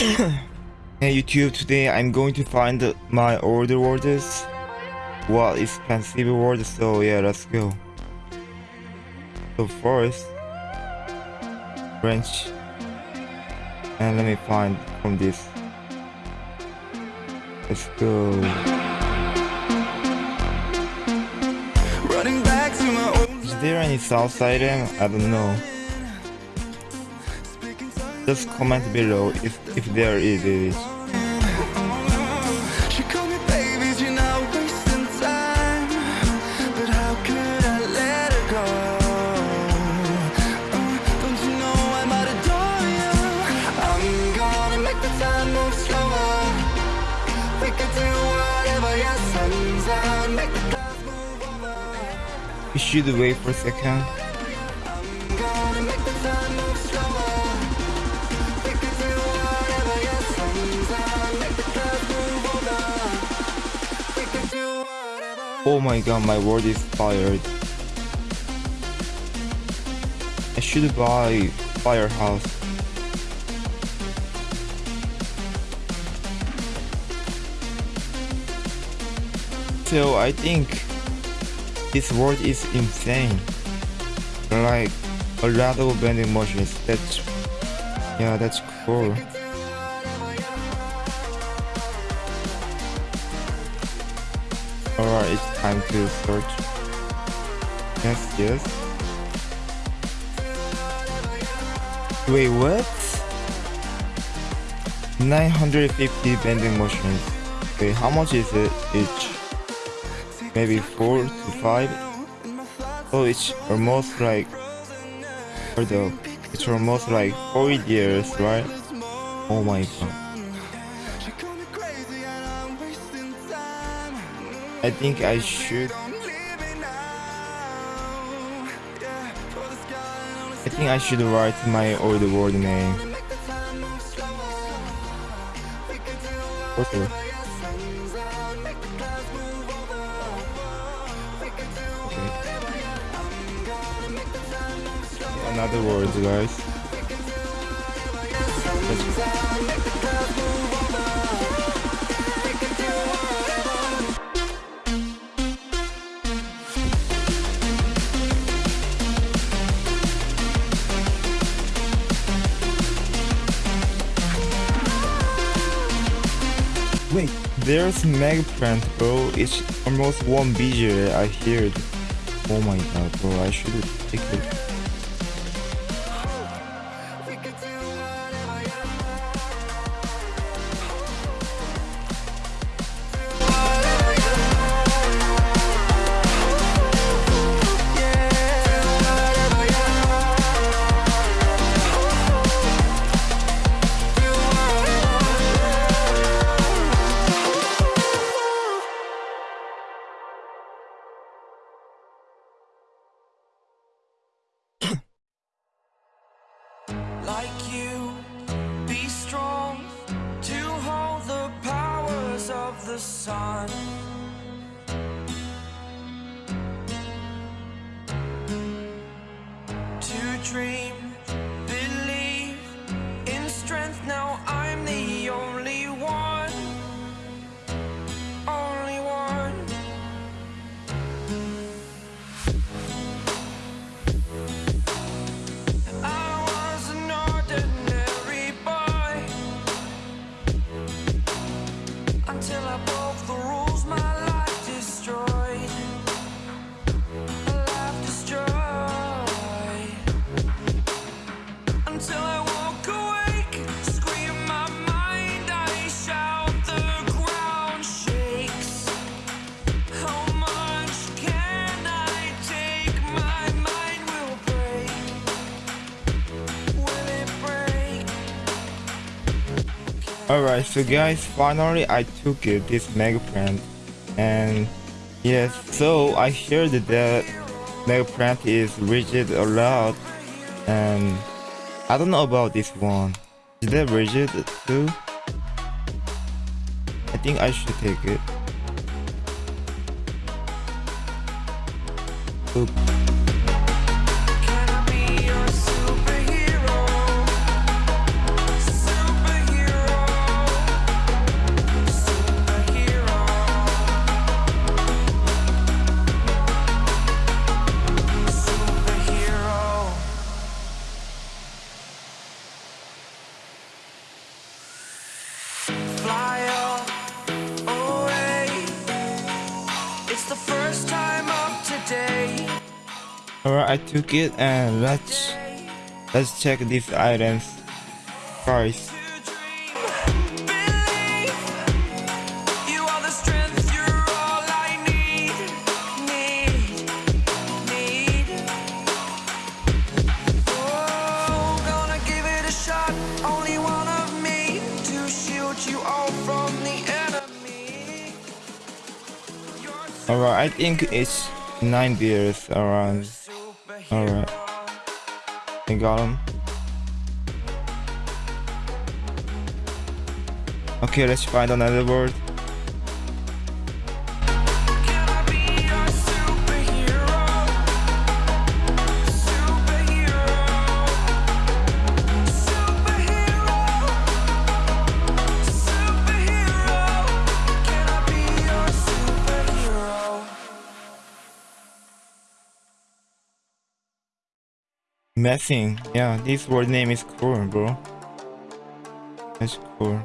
hey YouTube, today I'm going to find my order orders. Well, expensive orders, so yeah, let's go. So first, wrench. And let me find from this. Let's go. Running back to my old Is there any south item? I don't know. Just comment below if, if there is it. She called me babies, you're not wasting Oh my god, my word is fired. I should buy Firehouse. So I think this word is insane. Like a lot of vending machines. That's yeah, that's cool. Alright, it's time to search. Yes, yes. Wait, what? 950 bending machines. Wait, how much is it each? Maybe 4 to 5? Oh, it's almost like... Up. It's almost like 4 years, right? Oh my god. I think I should... I think I should write my old word name. the time move slower. We there's Megaplant, bro. It's almost one BJ, I heard. Oh my god, bro, I should take it. The sun Alright, so guys, finally I took it, this Megaplant. And yes, so I heard that Megaplant is rigid a lot. And I don't know about this one. Is that rigid too? I think I should take it. Oop. The first time of today. Alright, I took it and let's let's check these items price. Alright, I think it's nine beers around. Alright. I got them. Okay, let's find another word. Messing. Yeah, this word name is cool, bro. That's cool.